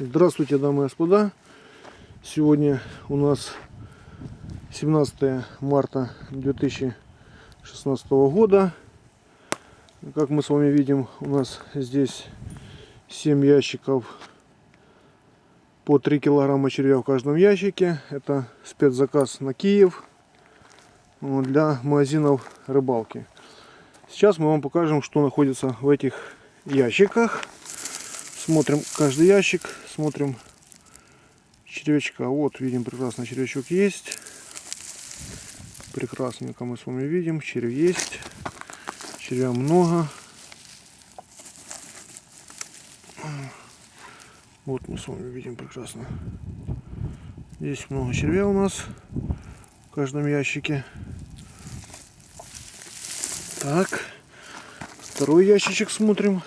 Здравствуйте, дамы и господа. Сегодня у нас 17 марта 2016 года. Как мы с вами видим, у нас здесь 7 ящиков по 3 килограмма червя в каждом ящике. Это спецзаказ на Киев вот, для магазинов рыбалки. Сейчас мы вам покажем, что находится в этих ящиках. Смотрим каждый ящик, смотрим червячка. Вот, видим, прекрасно червячок есть. Прекрасненько мы с вами видим, червь есть. Червя много. Вот мы с вами видим прекрасно. Здесь много червя у нас в каждом ящике. Так, второй ящичек смотрим.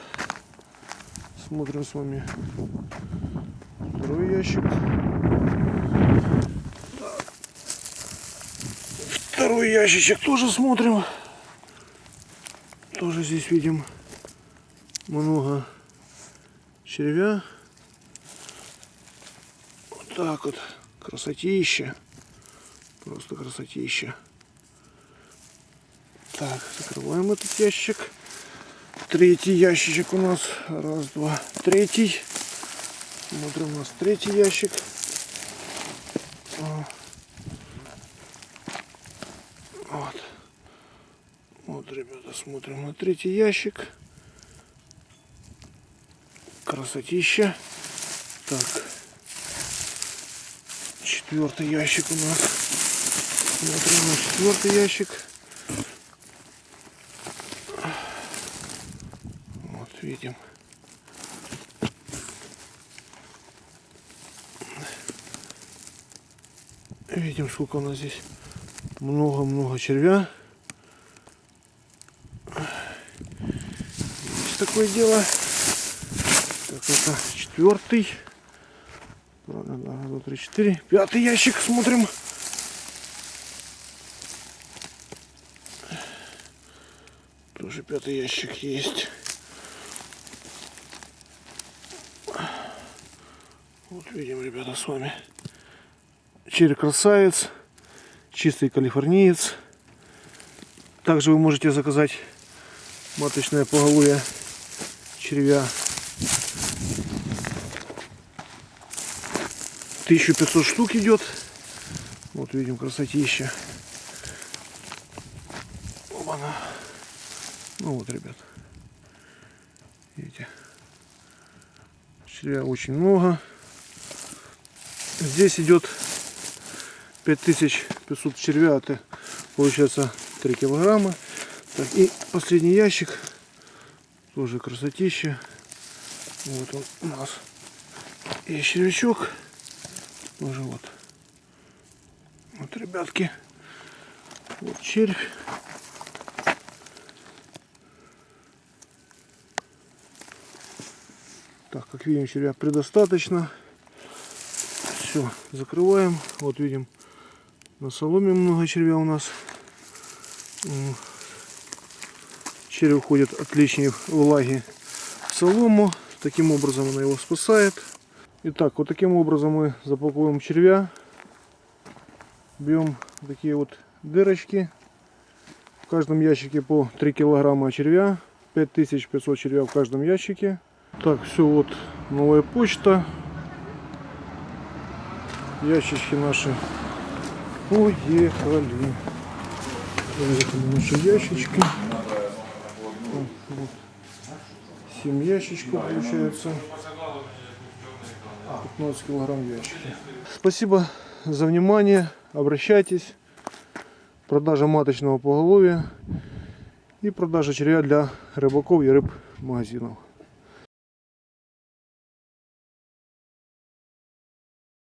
Смотрим с вами второй ящик. Второй ящичек тоже смотрим. Тоже здесь видим много червя. Вот так вот. Красотища. Просто красотища. Так, закрываем этот ящик. Третий ящичек у нас. Раз, два, третий. Смотрим у нас третий ящик. Вот. Вот, ребята, смотрим на третий ящик. Красотища. Так. Четвертый ящик у нас. Смотрим на четвертый ящик. Видим. Видим, сколько у нас здесь много-много червя. Есть такое дело. Так, это четвертый. Раз, два, три, четыре. Пятый ящик смотрим. Тоже пятый ящик есть. Вот видим, ребята, с вами черри красавец, чистый калифорниец. Также вы можете заказать маточное поголовье червя 1500 штук идет. Вот видим красотища. Оба-на. Ну вот, ребят. Видите. Червя очень много. Здесь идет 5500 червя, это получается 3 килограмма. Так, и последний ящик, тоже красотища. Вот он у нас. И червячок, тоже вот. Вот, ребятки, вот червь. Так, как видим, червя предостаточно все закрываем. Вот видим на соломе много червя у нас. Червь уходит от лишней влаги в солому. Таким образом она его спасает. Итак, вот таким образом мы запаковываем червя. Берем такие вот дырочки. В каждом ящике по 3 килограмма червя. 5500 червя в каждом ящике. Так все вот новая почта ящички наши уехали. Поехали наши ящички. Вот. 7 ящичков получается. 15 килограмм ящики. Спасибо за внимание. Обращайтесь. Продажа маточного поголовья и продажа червя для рыбаков и рыб магазинов.